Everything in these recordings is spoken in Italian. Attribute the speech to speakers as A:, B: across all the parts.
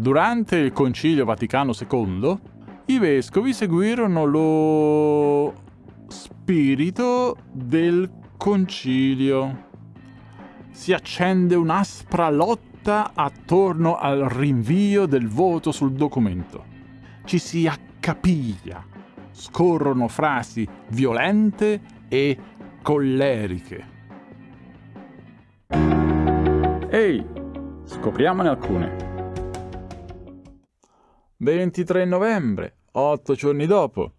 A: Durante il Concilio Vaticano II, i vescovi seguirono lo spirito del concilio. Si accende un'aspra lotta attorno al rinvio del voto sul documento. Ci si accapiglia. Scorrono frasi violente e colleriche. Ehi, scopriamone alcune. 23 novembre, otto giorni dopo,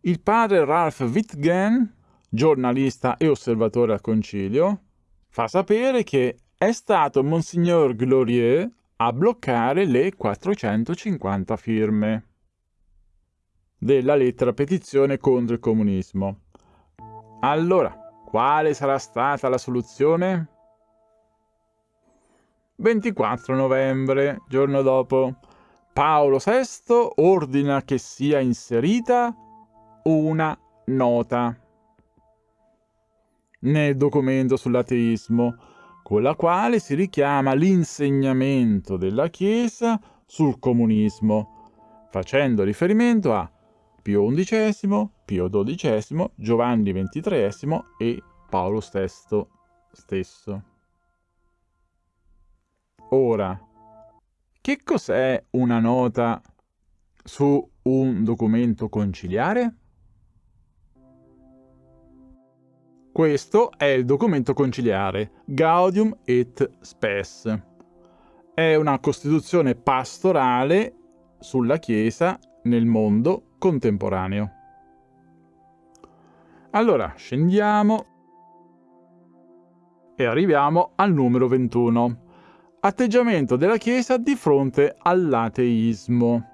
A: il padre Ralph Wittgen, giornalista e osservatore al concilio, fa sapere che è stato Monsignor Glorieux a bloccare le 450 firme della lettera petizione contro il comunismo. Allora, quale sarà stata la soluzione? 24 novembre, giorno dopo, Paolo VI ordina che sia inserita una nota nel documento sull'ateismo, con la quale si richiama l'insegnamento della Chiesa sul comunismo, facendo riferimento a Pio XI, Pio XII, Giovanni XXIII e Paolo VI stesso. Ora, che cos'è una nota su un documento conciliare? Questo è il documento conciliare Gaudium et Spes. È una costituzione pastorale sulla Chiesa nel mondo contemporaneo. Allora, scendiamo e arriviamo al numero 21 atteggiamento della Chiesa di fronte all'ateismo.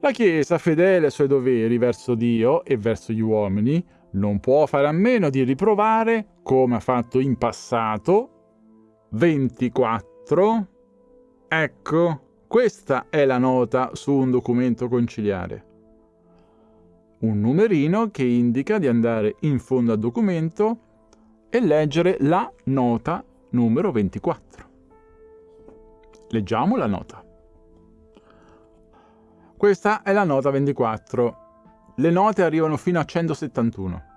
A: La Chiesa, fedele ai suoi doveri verso Dio e verso gli uomini, non può fare a meno di riprovare, come ha fatto in passato, 24. Ecco, questa è la nota su un documento conciliare. Un numerino che indica di andare in fondo al documento e leggere la nota numero 24. Leggiamo la nota. Questa è la nota 24. Le note arrivano fino a 171.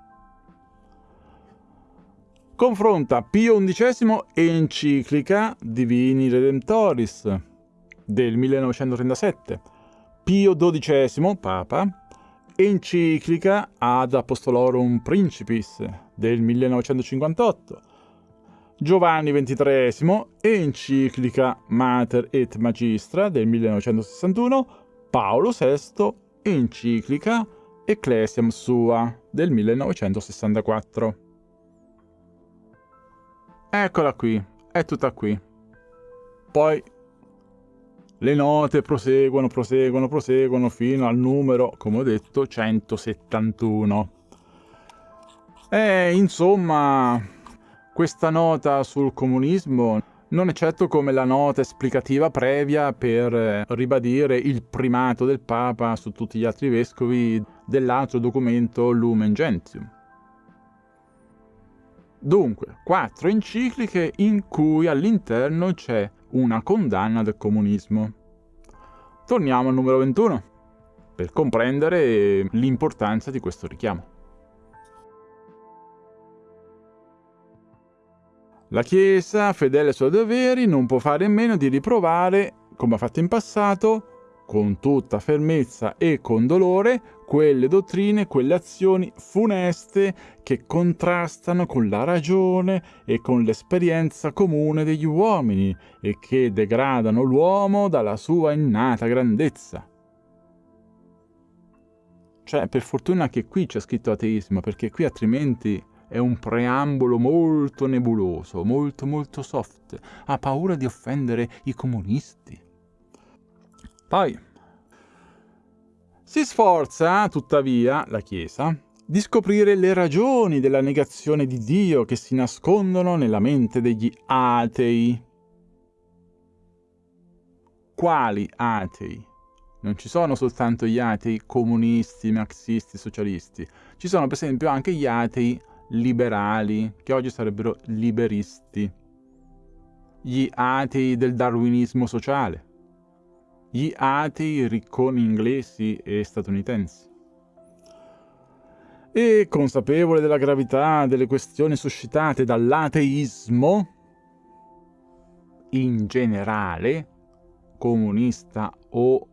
A: Confronta Pio XI enciclica Divini Redemptoris del 1937, Pio XII, Papa, enciclica Ad Apostolorum Principis del 1958, Giovanni XXIII, enciclica Mater et Magistra del 1961, Paolo VI, enciclica Ecclesiam Sua del 1964. Eccola qui, è tutta qui. Poi le note proseguono, proseguono, proseguono fino al numero, come ho detto, 171. E insomma, questa nota sul comunismo non è certo come la nota esplicativa previa per eh, ribadire il primato del Papa su tutti gli altri vescovi dell'altro documento Lumen Gentium. Dunque, quattro encicliche in cui all'interno c'è una condanna del comunismo. Torniamo al numero 21 per comprendere l'importanza di questo richiamo. La Chiesa, fedele ai suoi doveri, non può fare a meno di riprovare, come ha fatto in passato, con tutta fermezza e con dolore, quelle dottrine, quelle azioni funeste che contrastano con la ragione e con l'esperienza comune degli uomini e che degradano l'uomo dalla sua innata grandezza. Cioè, per fortuna che qui c'è scritto ateismo, perché qui altrimenti è un preambolo molto nebuloso, molto molto soft. Ha paura di offendere i comunisti. Poi si sforza, tuttavia, la Chiesa, di scoprire le ragioni della negazione di Dio che si nascondono nella mente degli atei. Quali atei? Non ci sono soltanto gli atei comunisti, marxisti, socialisti. Ci sono per esempio anche gli atei liberali, che oggi sarebbero liberisti. gli atei del darwinismo sociale, gli atei ricconi inglesi e statunitensi. E consapevole della gravità delle questioni suscitate dall'ateismo, in generale, comunista o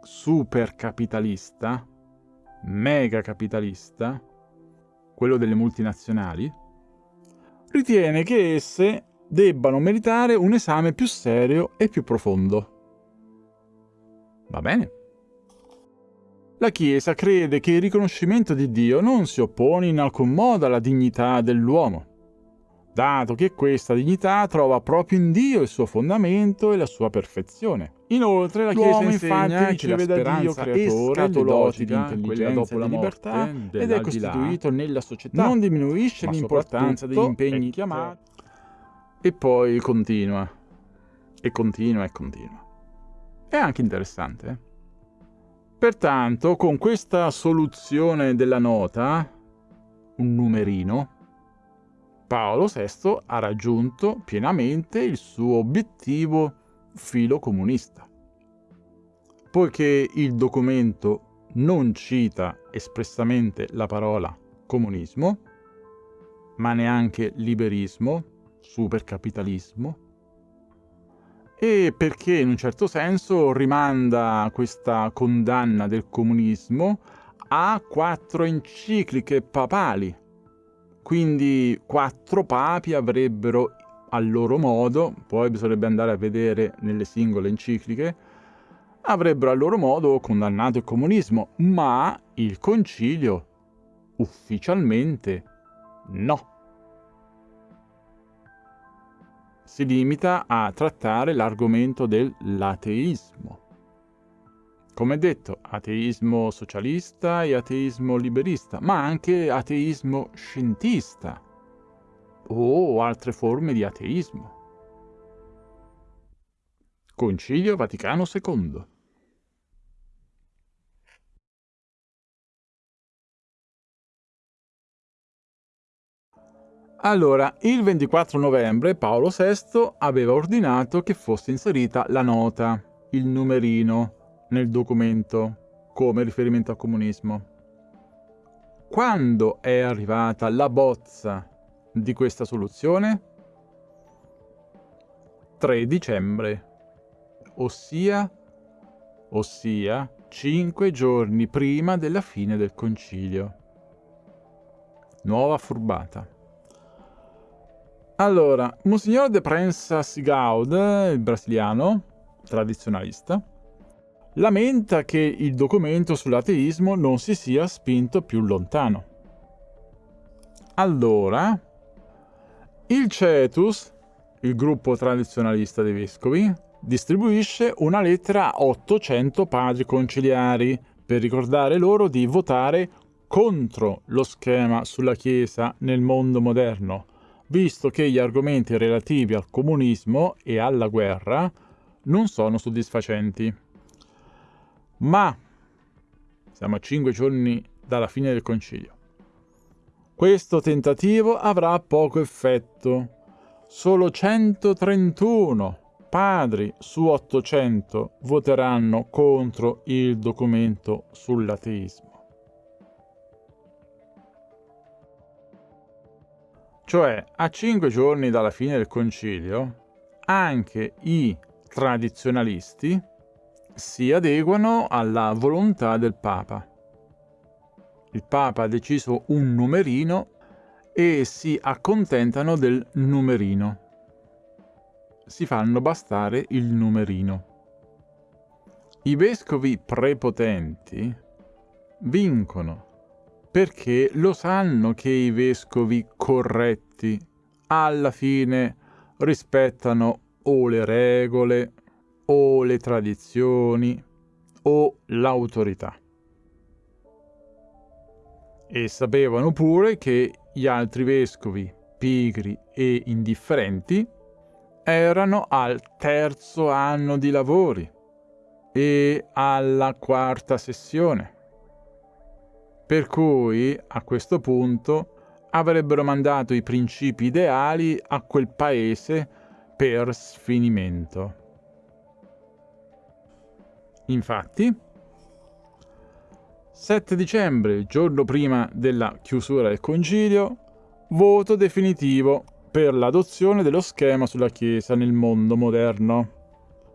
A: supercapitalista, megacapitalista, quello delle multinazionali, ritiene che esse debbano meritare un esame più serio e più profondo. Va bene. La Chiesa crede che il riconoscimento di Dio non si oppone in alcun modo alla dignità dell'uomo, dato che questa dignità trova proprio in Dio il suo fondamento e la sua perfezione. Inoltre la Chiesa infatti riceve da Dio creatore le doti di intelligenza e di libertà ed è costituito nella società. Non diminuisce l'importanza degli impegni chiamati. E poi continua. E continua e continua. È anche interessante. Eh? Pertanto, con questa soluzione della nota, un numerino, Paolo VI ha raggiunto pienamente il suo obiettivo filo comunista. Poiché il documento non cita espressamente la parola comunismo, ma neanche liberismo, supercapitalismo, e perché in un certo senso rimanda questa condanna del comunismo a quattro encicliche papali. Quindi quattro papi avrebbero a loro modo, poi bisognerebbe andare a vedere nelle singole encicliche, avrebbero a loro modo condannato il comunismo, ma il concilio ufficialmente no. si limita a trattare l'argomento dell'ateismo. Come detto, ateismo socialista e ateismo liberista, ma anche ateismo scientista o altre forme di ateismo. Concilio Vaticano II Allora, il 24 novembre Paolo VI aveva ordinato che fosse inserita la nota, il numerino, nel documento, come riferimento al comunismo. Quando è arrivata la bozza di questa soluzione? 3 dicembre, ossia, ossia 5 giorni prima della fine del concilio. Nuova furbata. Allora, Monsignor de Prensas Gaud, il brasiliano, tradizionalista, lamenta che il documento sull'ateismo non si sia spinto più lontano. Allora, il Cetus, il gruppo tradizionalista dei vescovi, distribuisce una lettera a 800 padri conciliari per ricordare loro di votare contro lo schema sulla Chiesa nel mondo moderno, visto che gli argomenti relativi al comunismo e alla guerra non sono soddisfacenti. Ma siamo a cinque giorni dalla fine del concilio. Questo tentativo avrà poco effetto. Solo 131 padri su 800 voteranno contro il documento sull'ateismo. Cioè, a cinque giorni dalla fine del concilio, anche i tradizionalisti si adeguano alla volontà del Papa. Il Papa ha deciso un numerino e si accontentano del numerino. Si fanno bastare il numerino. I vescovi prepotenti vincono perché lo sanno che i vescovi corretti alla fine rispettano o le regole o le tradizioni o l'autorità. E sapevano pure che gli altri vescovi, pigri e indifferenti, erano al terzo anno di lavori e alla quarta sessione per cui, a questo punto, avrebbero mandato i principi ideali a quel paese per sfinimento. Infatti, 7 dicembre, giorno prima della chiusura del concilio, voto definitivo per l'adozione dello schema sulla Chiesa nel mondo moderno.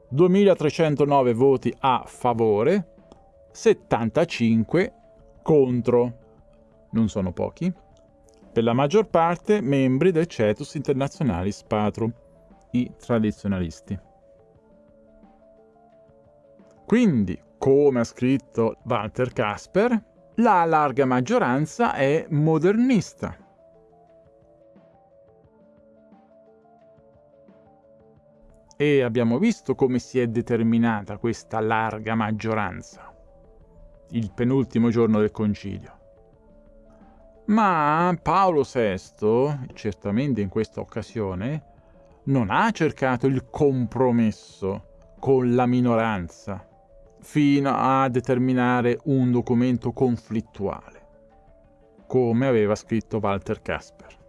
A: 2309 voti a favore, 75 contro. Non sono pochi. Per la maggior parte membri del Cetus Internationalis Patrum, i tradizionalisti. Quindi, come ha scritto Walter Kasper, la larga maggioranza è modernista. E abbiamo visto come si è determinata questa larga maggioranza, il penultimo giorno del concilio. Ma Paolo VI, certamente in questa occasione, non ha cercato il compromesso con la minoranza fino a determinare un documento conflittuale, come aveva scritto Walter Kasper.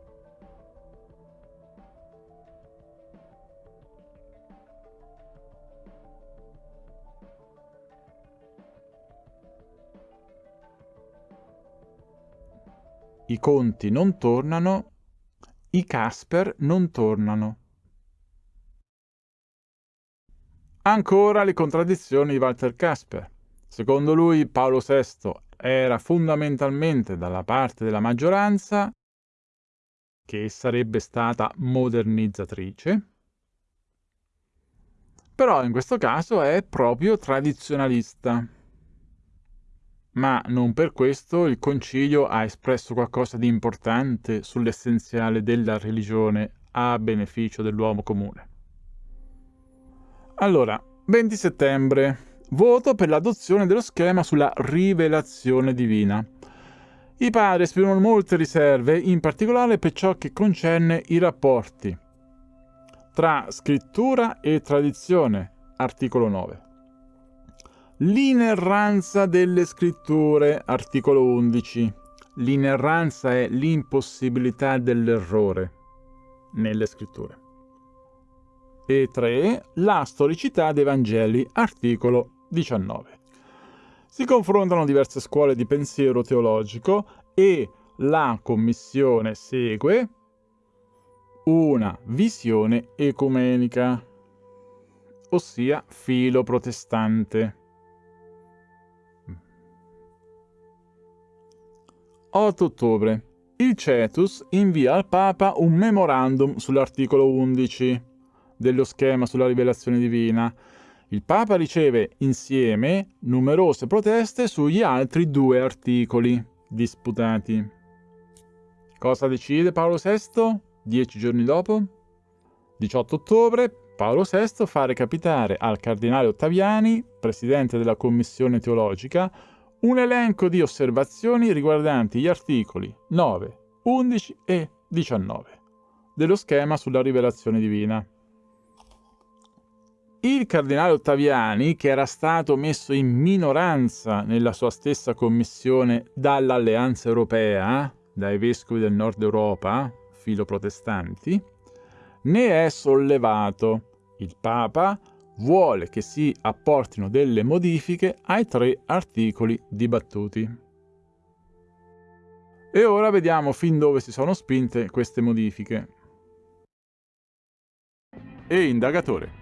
A: I conti non tornano, i Casper non tornano. Ancora le contraddizioni di Walter Casper. Secondo lui Paolo VI era fondamentalmente dalla parte della maggioranza, che sarebbe stata modernizzatrice, però in questo caso è proprio tradizionalista ma non per questo il concilio ha espresso qualcosa di importante sull'essenziale della religione a beneficio dell'uomo comune. Allora, 20 settembre, voto per l'adozione dello schema sulla rivelazione divina. I padri esprimono molte riserve, in particolare per ciò che concerne i rapporti tra scrittura e tradizione, articolo 9. L'inerranza delle scritture, articolo 11. L'inerranza è l'impossibilità dell'errore nelle scritture. E 3. La storicità dei Vangeli, articolo 19. Si confrontano diverse scuole di pensiero teologico e la Commissione segue una visione ecumenica, ossia filo protestante. 8 ottobre. Il Cetus invia al Papa un memorandum sull'articolo 11 dello schema sulla rivelazione divina. Il Papa riceve insieme numerose proteste sugli altri due articoli disputati. Cosa decide Paolo VI? Dieci giorni dopo? 18 ottobre, Paolo VI fa recapitare al cardinale Ottaviani, presidente della commissione teologica, un elenco di osservazioni riguardanti gli articoli 9, 11 e 19 dello schema sulla rivelazione divina. Il cardinale Ottaviani, che era stato messo in minoranza nella sua stessa commissione dall'Alleanza Europea, dai vescovi del nord Europa, filoprotestanti, ne è sollevato. Il Papa vuole che si apportino delle modifiche ai tre articoli dibattuti. E ora vediamo fin dove si sono spinte queste modifiche. E indagatore,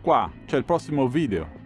A: qua c'è il prossimo video.